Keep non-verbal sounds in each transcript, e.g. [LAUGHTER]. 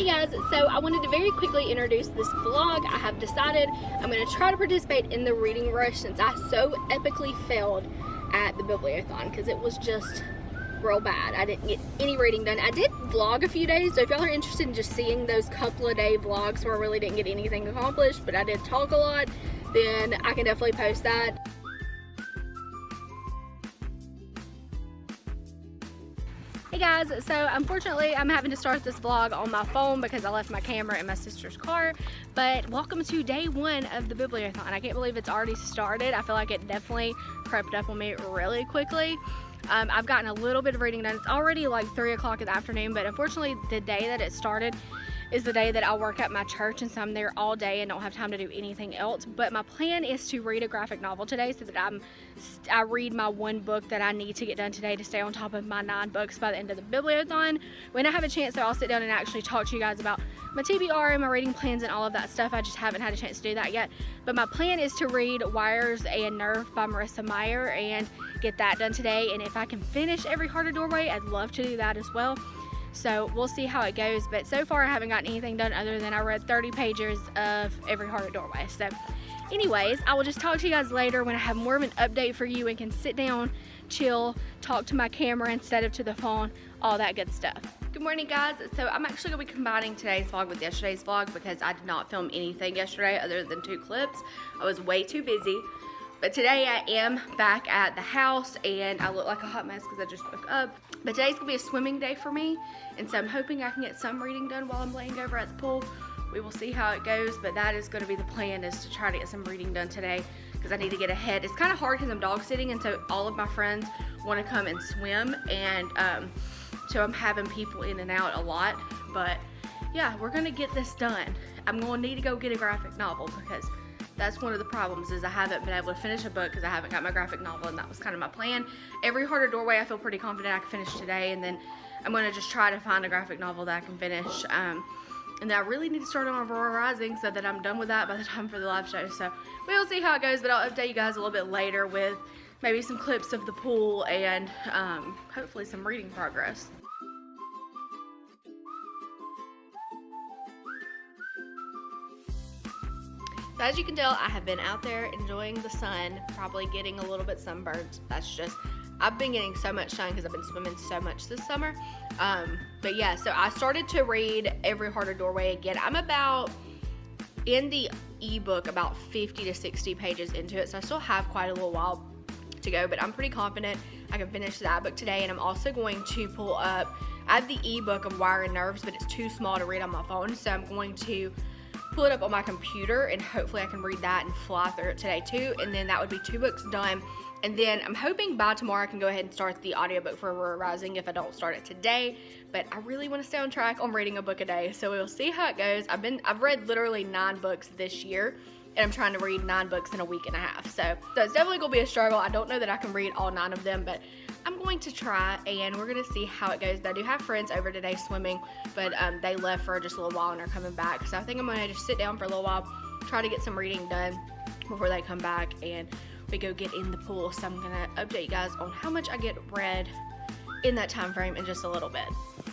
Hey guys, so I wanted to very quickly introduce this vlog. I have decided I'm going to try to participate in the reading rush since I so epically failed at the bibliothon because it was just real bad. I didn't get any reading done. I did vlog a few days, so if y'all are interested in just seeing those couple of day vlogs where I really didn't get anything accomplished, but I did talk a lot, then I can definitely post that. Guys, so unfortunately I'm having to start this vlog on my phone because I left my camera in my sister's car, but welcome to day one of the Bibliothon. I can't believe it's already started. I feel like it definitely crept up on me really quickly. Um, I've gotten a little bit of reading done. It's already like 3 o'clock in the afternoon, but unfortunately the day that it started is the day that I work at my church and so I'm there all day and don't have time to do anything else. But my plan is to read a graphic novel today so that I'm I read my one book that I need to get done today to stay on top of my nine books by the end of the bibliothon. When I have a chance though, I'll sit down and actually talk to you guys about my TBR and my reading plans and all of that stuff. I just haven't had a chance to do that yet. But my plan is to read Wires and Nerve by Marissa Meyer and get that done today. And if I can finish Every Heart a Doorway, I'd love to do that as well. So we'll see how it goes. But so far I haven't gotten anything done other than I read 30 pages of Every Heart a Doorway. So anyways, I will just talk to you guys later when I have more of an update for you and can sit down, chill, talk to my camera instead of to the phone, all that good stuff. Good morning guys. So I'm actually gonna be combining today's vlog with yesterday's vlog because I did not film anything yesterday other than two clips. I was way too busy. But today I am back at the house and I look like a hot mess because I just woke up. But today's gonna be a swimming day for me. And so I'm hoping I can get some reading done while I'm laying over at the pool. We will see how it goes, but that is gonna be the plan is to try to get some reading done today because I need to get ahead. It's kind of hard because I'm dog sitting and so all of my friends wanna come and swim and um, so I'm having people in and out a lot. But yeah, we're gonna get this done. I'm gonna need to go get a graphic novel because that's one of the problems is I haven't been able to finish a book because I haven't got my graphic novel and that was kind of my plan. Every Heart a Doorway I feel pretty confident I can finish today and then I'm going to just try to find a graphic novel that I can finish. Um, and I really need to start on Aurora Rising so that I'm done with that by the [LAUGHS] time for the live show. So we'll see how it goes, but I'll update you guys a little bit later with maybe some clips of the pool and um, hopefully some reading progress. So as you can tell, I have been out there enjoying the sun, probably getting a little bit sunburned. That's just, I've been getting so much sun because I've been swimming so much this summer. Um, but yeah, so I started to read Every Heart a Doorway again. I'm about, in the ebook, about 50 to 60 pages into it. So I still have quite a little while to go, but I'm pretty confident I can finish that book today. And I'm also going to pull up, I have the ebook of Wire and Nerves, but it's too small to read on my phone. So I'm going to pull it up on my computer and hopefully I can read that and fly through it today too. And then that would be two books done. And then I'm hoping by tomorrow I can go ahead and start the audiobook for Aurora Rising if I don't start it today. But I really want to stay on track on reading a book a day. So we'll see how it goes. I've been I've read literally nine books this year and I'm trying to read nine books in a week and a half. So, it's definitely gonna be a struggle. I don't know that I can read all nine of them, but I'm going to try and we're gonna see how it goes. But I do have friends over today swimming, but um, they left for just a little while and are coming back. So I think I'm gonna just sit down for a little while, try to get some reading done before they come back and we go get in the pool. So I'm gonna update you guys on how much I get read in that time frame in just a little bit.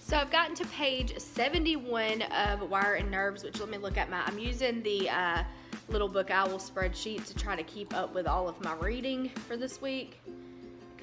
So I've gotten to page 71 of Wire and Nerves, which let me look at my, I'm using the uh, little book owl spreadsheet to try to keep up with all of my reading for this week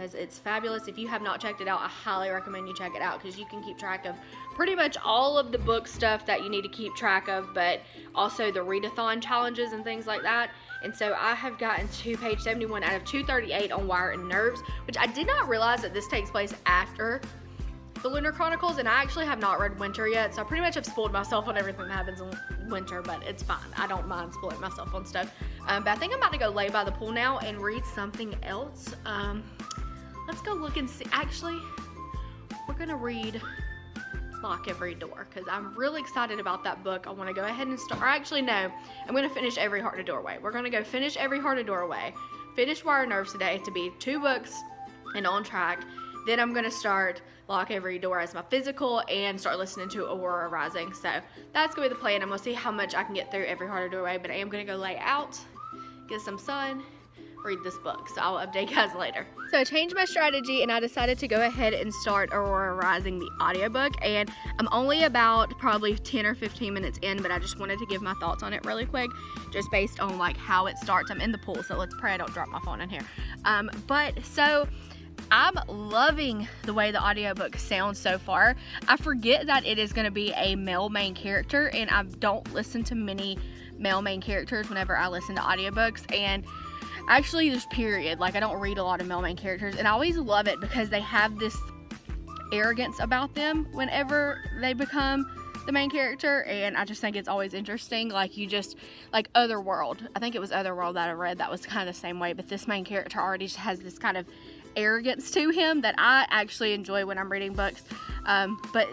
because it's fabulous. If you have not checked it out, I highly recommend you check it out because you can keep track of pretty much all of the book stuff that you need to keep track of, but also the readathon challenges and things like that. And so I have gotten to page 71 out of 238 on Wire and Nerves, which I did not realize that this takes place after the Lunar Chronicles, and I actually have not read Winter yet, so I pretty much have spoiled myself on everything that happens in Winter, but it's fine. I don't mind spoiling myself on stuff. Um, but I think I'm about to go lay by the pool now and read something else. Um, let's go look and see. Actually, we're gonna read Lock Every Door because I'm really excited about that book. I want to go ahead and start. Or actually, no, I'm to finish Every Heart a Doorway. We're to go finish Every Heart a Doorway, finish Wire Nerves today to be two books and on track. Then I'm to start Lock Every Door as my physical and start listening to Aurora Rising. So that's to be the plan. I'm to see how much I can get through Every Heart a Doorway, but I am to go lay out, get some sun, read this book. So I'll update you guys later. So I changed my strategy and I decided to go ahead and start Aurora Rising the audiobook and I'm only about probably 10 or 15 minutes in but I just wanted to give my thoughts on it really quick just based on like how it starts. I'm in the pool so let's pray I don't drop my phone in here. Um, but so I'm loving the way the audiobook sounds so far. I forget that it is going to be a male main character and I don't listen to many male main characters whenever I listen to audiobooks and actually just period. Like I don't read a lot of male main characters and I always love it because they have this arrogance about them whenever they become the main character and I just think it's always interesting. Like you just like Otherworld. I think it was Otherworld that I read that was kind of the same way but this main character already has this kind of arrogance to him that I actually enjoy when I'm reading books um, but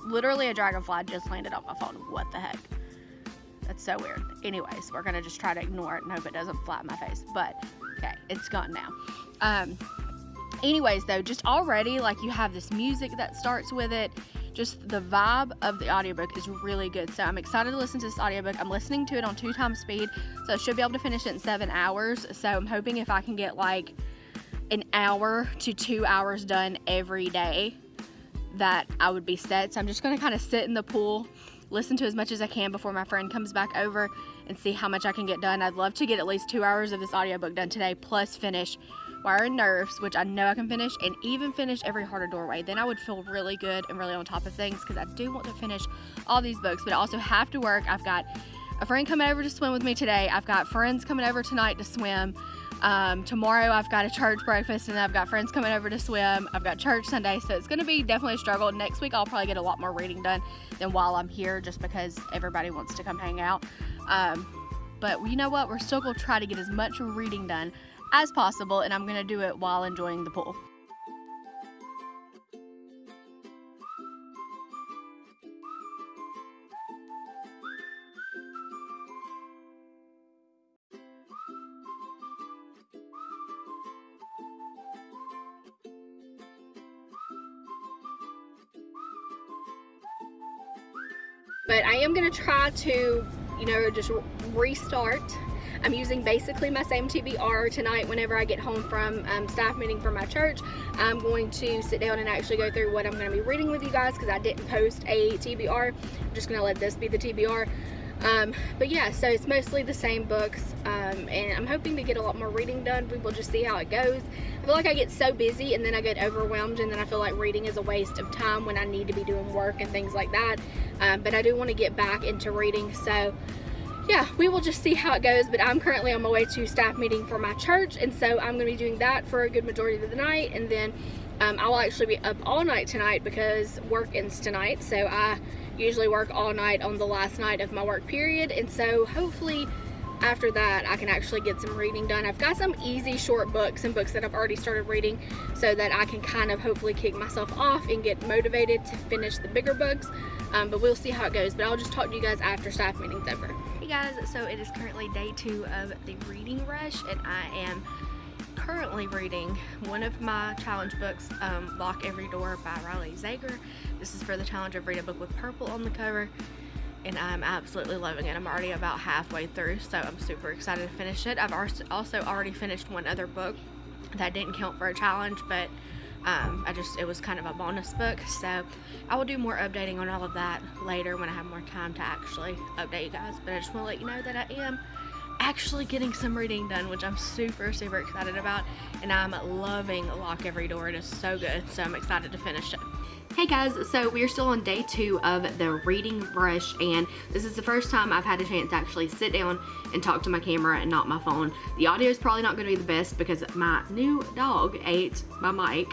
literally a dragonfly just landed on my phone what the heck that's so weird. Anyways, we're gonna just try to ignore it and hope it doesn't fly in my face. But okay, it's gone now. Um, anyways, though, just already like you have this music that starts with it. Just the vibe of the audiobook is really good. So I'm excited to listen to this audiobook. I'm listening to it on two times speed, so I should be able to finish it in seven hours. So I'm hoping if I can get like an hour to two hours done every day, that I would be set. So I'm just gonna kind of sit in the pool listen to as much as I can before my friend comes back over and see how much I can get done. I'd love to get at least two hours of this audiobook done today, plus finish Wire and Nerves, which I know I can finish, and even finish Every a Doorway. Then I would feel really good and really on top of things because I do want to finish all these books, but I also have to work. I've got a friend coming over to swim with me today. I've got friends coming over tonight to swim. Um, tomorrow I've got a church breakfast and I've got friends coming over to swim. I've got church Sunday, so it's going to be definitely a struggle. Next week I'll probably get a lot more reading done than while I'm here just because everybody wants to come hang out. Um, but you know what? We're still going to try to get as much reading done as possible and I'm going to do it while enjoying the pool. But I am gonna try to, you know, just restart. I'm using basically my same TBR tonight whenever I get home from um, staff meeting for my church. I'm going to sit down and actually go through what I'm to be reading with you guys because I didn't post a TBR. I'm just to let this be the TBR. Um, but yeah, so it's mostly the same books, um, and I'm hoping to get a lot more reading done. We will just see how it goes. I feel like I get so busy and then I get overwhelmed and then I feel like reading is a waste of time when I need to be doing work and things like that. Um, but I do want to get back into reading, so yeah, we will just see how it goes. But I'm currently on my way to staff meeting for my church, and so I'm going to be doing that for a good majority of the night, and then um, I will actually be up all night tonight because work ends tonight, so I usually work all night on the last night of my work period and so hopefully after that I can actually get some reading done. I've got some easy short books and books that I've already started reading so that I can kind of hopefully kick myself off and get motivated to finish the bigger books um, but we'll see how it goes but I'll just talk to you guys after staff meeting's over. Hey guys so it is currently day two of the reading rush and I am currently reading one of my challenge books, um, Lock Every Door by Riley Sager. This is for the challenge of read a book with purple on the cover and I'm absolutely loving it. I'm already about halfway through, so I'm super excited to finish it. I've also already finished one other book that didn't count for a challenge, but um, I just, it was kind of a bonus book, so I will do more updating on all of that later when I have more time to actually update you guys, but I just want to let you know that I am actually getting some reading done, which I'm super, super excited about. And I'm loving Lock Every Door. It is so good. So I'm excited to finish it. Hey guys, so we are still on day two of the reading rush and this is the first time I've had a chance to actually sit down and talk to my camera and not my phone. The audio is probably not going to be the best because my new dog ate my mic.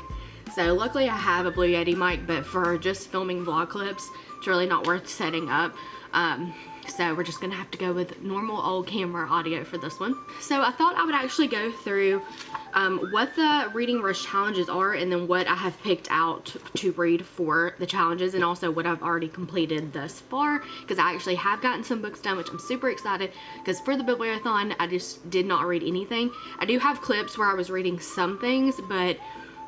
So luckily I have a Blue Yeti mic, but for just filming vlog clips, it's really not worth setting up. Um, so we're just gonna have to go with normal old camera audio for this one. So I thought I would actually go through um, what the reading rush challenges are and then what I have picked out to read for the challenges and also what I've already completed thus far because I actually have gotten some books done which I'm super excited because for the bibliothon I just did not read anything. I do have clips where I was reading some things but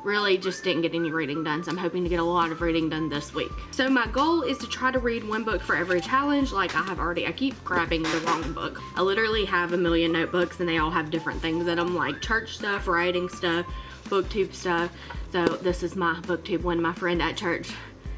really just didn't get any reading done. So I'm hoping to get a lot of reading done this week. So my goal is to try to read one book for every challenge like I have already. I keep grabbing the wrong book. I literally have a million notebooks and they all have different things in them like church stuff, writing stuff, booktube stuff. So this is my booktube one. My friend at church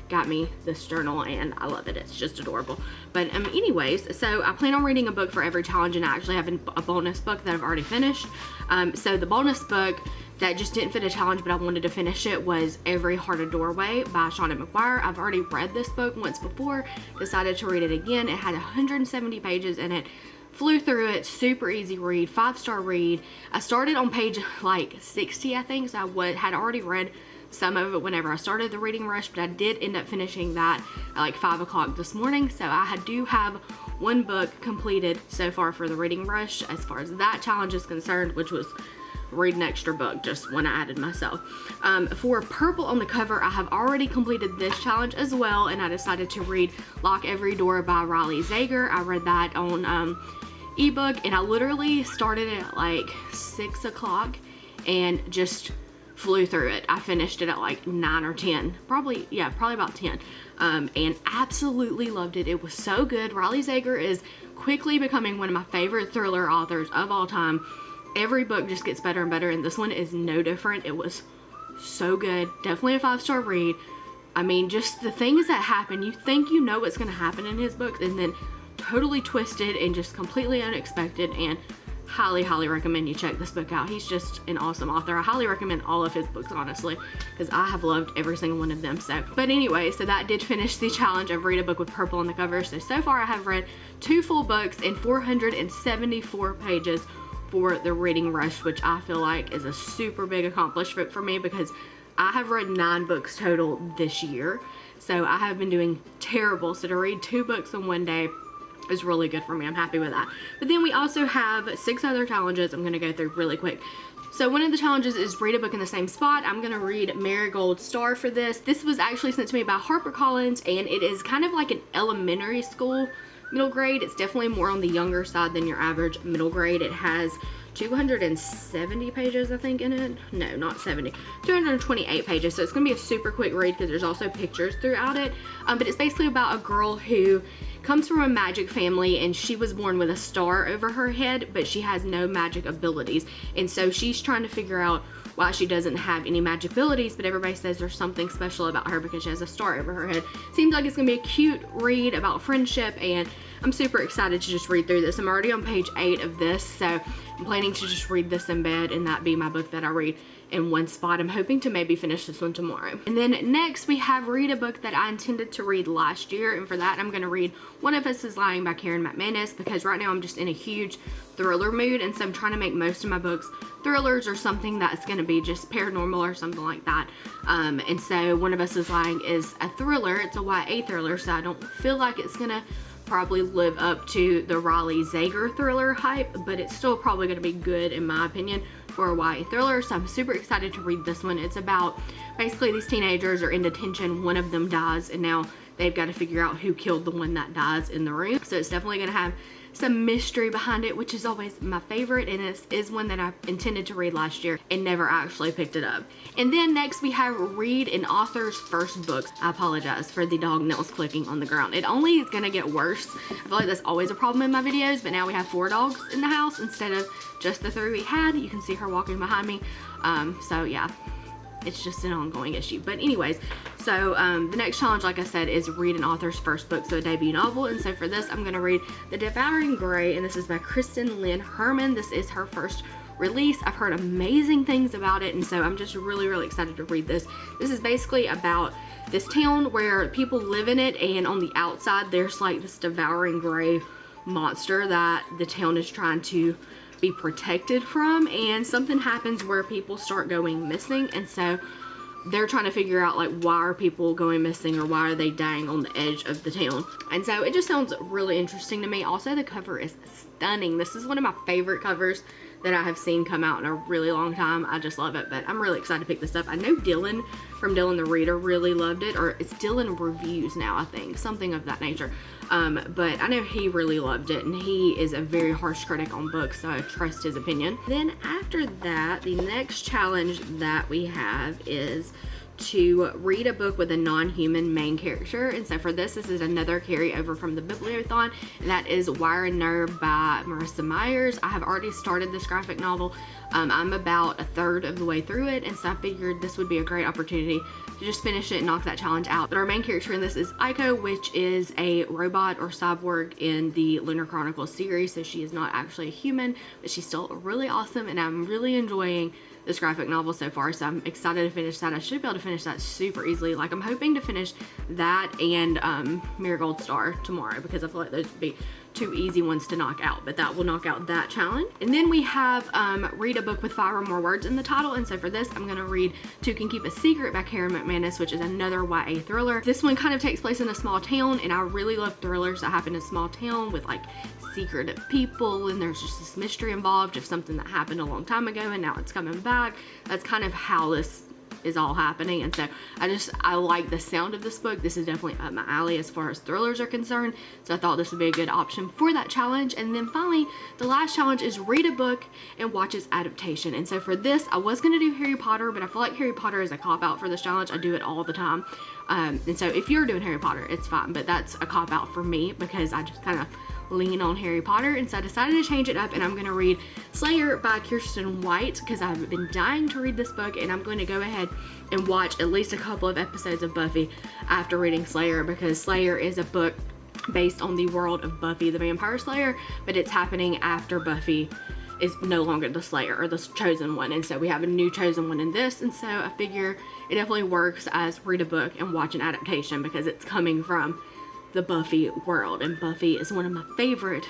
got me this journal and I love it. It's just adorable. But um, anyways, so I plan on reading a book for every challenge and I actually have a bonus book that I've already finished. Um, so the bonus book that just didn't fit a challenge but I wanted to finish it was Every Heart a Doorway by Seanan McGuire. I've already read this book once before, decided to read it again. It had 170 pages in it flew through it super easy read five star read i started on page like 60 i think so i had already read some of it whenever I started the reading rush, but I did end up finishing that at like 5 o'clock this morning. So I do have one book completed so far for the reading rush as far as that challenge is concerned, which was read an extra book just when I added myself. Um, for purple on the cover, I have already completed this challenge as well, and I decided to read Lock Every Door by Riley Sager. I read that on um, ebook, and I literally started at like 6 o'clock and just flew through it. I finished it at like 9 or 10. Probably, yeah, probably about 10. Um, and absolutely loved it. It was so good. Riley Sager is quickly becoming one of my favorite thriller authors of all time. Every book just gets better and better, and this one is no different. It was so good. Definitely a five-star read. I mean, just the things that happen, you think you know what's going to happen in his books, and then totally twisted and just completely unexpected, and highly highly recommend you check this book out. He's just an awesome author. I highly recommend all of his books honestly because i have loved every single one of them. So but anyway so that did finish the challenge of read a book with purple on the cover. So so far i have read two full books and 474 pages for the reading rush which i feel like is a super big accomplishment for me because i have read nine books total this year. So i have been doing terrible. So to read two books in one day is really good for me. I'm happy with that. But then we also have six other challenges I'm going to go through really quick. So one of the challenges is read a book in the same spot. I'm going to read Marigold Star for this. This was actually sent to me by HarperCollins and it is kind of like an elementary school middle grade. It's definitely more on the younger side than your average middle grade. It has 270 pages I think in it. No, not 70. 228 pages. So it's going to be a super quick read because there's also pictures throughout it. Um, but it's basically about a girl who comes from a magic family and she was born with a star over her head, but she has no magic abilities. And so she's trying to figure out why she doesn't have any magic abilities, but everybody says there's something special about her because she has a star over her head. Seems like it's gonna be a cute read about friendship and I'm super excited to just read through this. I'm already on page eight of this, so I'm planning to just read this in bed and that be my book that I read in one spot. I'm hoping to maybe finish this one tomorrow. And then next we have read a book that I intended to read last year. And for that, I'm going to read One of Us is Lying by Karen McManus because right now I'm just in a huge thriller mood. And so I'm trying to make most of my books thrillers or something that's going to be just paranormal or something like that. Um, and so One of Us is Lying is a thriller. It's a YA thriller. So I don't feel like it's going to probably live up to the Riley Sager thriller hype, but it's still probably going to be good in my opinion for a YA thriller, so I'm super excited to read this one. It's about basically these teenagers are in detention, one of them dies, and now they've got to figure out who killed the one that dies in the room. So it's definitely going to have some mystery behind it, which is always my favorite, and this is one that I intended to read last year and never actually picked it up. And then next we have read an author's first book. I apologize for the dog nails clicking on the ground. It only is gonna get worse. I feel like that's always a problem in my videos, but now we have four dogs in the house instead of just the three we had. You can see her walking behind me. Um, so yeah, it's just an ongoing issue. But anyways, so um, the next challenge, like I said, is read an author's first book, so a debut novel. And so for this, I'm to read The Devouring Gray, and this is by Kristen Lynn Herman. This is her first release. I've heard amazing things about it, and so I'm just really, really excited to read this. This is basically about this town where people live in it, and on the outside, there's like this devouring gray monster that the town is trying to be protected from and something happens where people start going missing and so they're trying to figure out like why are people going missing or why are they dying on the edge of the town? And so it just sounds really interesting to me. Also the cover is stunning. This is one of my favorite covers that I have seen come out in a really long time. I just love it, but I'm really excited to pick this up. I know Dylan from Dylan the Reader really loved it, or it's Dylan Reviews now, I think, something of that nature. Um, but I know he really loved it, and he is a very harsh critic on books, so I trust his opinion. Then after that, the next challenge that we have is to read a book with a non-human main character. And so for this this is another carryover from the bibliothon and that is wire and nerve by marissa myers. I have already started this graphic novel. Um, i'm about a third of the way through it and so i figured this would be a great opportunity to just finish it and knock that challenge out. But our main character in this is aiko which is a robot or cyborg in the lunar chronicles series so she is not actually a human but she's still really awesome and i'm really enjoying this graphic novel so far so I'm excited to finish that. I should be able to finish that super easily. Like I'm hoping to finish that and um, Marigold Star tomorrow because I feel like those would be two easy ones to knock out but that will knock out that challenge. And then we have um, read a book with five or more words in the title. And so for this I'm gonna read Two Can Keep a Secret by Karen McManus which is another YA thriller. This one kind of takes place in a small town and I really love thrillers that happen in small town with like secretive people and there's just this mystery involved of something that happened a long time ago and now it's coming back. That's kind of how this is all happening. And so I just I like the sound of this book. This is definitely up my alley as far as thrillers are concerned. So I thought this would be a good option for that challenge. And then finally the last challenge is read a book and watch its adaptation. And so for this I was going to do Harry Potter but I feel like Harry Potter is a cop-out for this challenge. I do it all the time um, and so if you're doing Harry Potter it's fine but that's a cop-out for me because I just kind of lean on Harry Potter. And so I decided to change it up and I'm going to read Slayer by Kiersten White because I've been dying to read this book and I'm going to go ahead and watch at least a couple of episodes of Buffy after reading Slayer because Slayer is a book based on the world of Buffy the Vampire Slayer but it's happening after Buffy is no longer the Slayer or the chosen one and so we have a new chosen one in this and so I figure it definitely works as read a book and watch an adaptation because it's coming from the Buffy world and Buffy is one of my favorite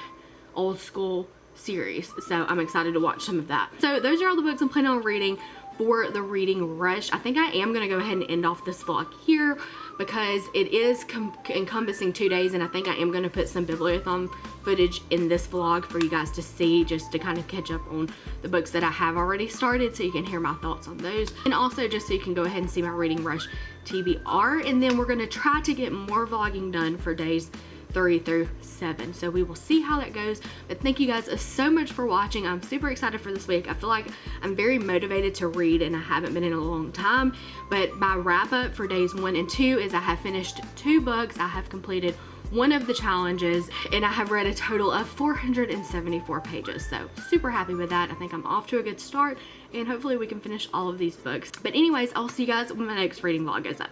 old school series so I'm excited to watch some of that. So those are all the books I'm planning on reading for the reading rush. I think I am going to go ahead and end off this vlog here because it is encompassing two days and I think I am going to put some bibliothon footage in this vlog for you guys to see just to kind of catch up on the books that I have already started so you can hear my thoughts on those and also just so you can go ahead and see my reading rush TBR and then we're going to try to get more vlogging done for days three through seven. So we will see how that goes. But thank you guys so much for watching. I'm super excited for this week. I feel like I'm very motivated to read and I haven't been in a long time. But my wrap up for days one and two is I have finished two books. I have completed one of the challenges and I have read a total of 474 pages. So super happy with that. I think I'm off to a good start and hopefully we can finish all of these books. But anyways, I'll see you guys when my next reading vlog goes up.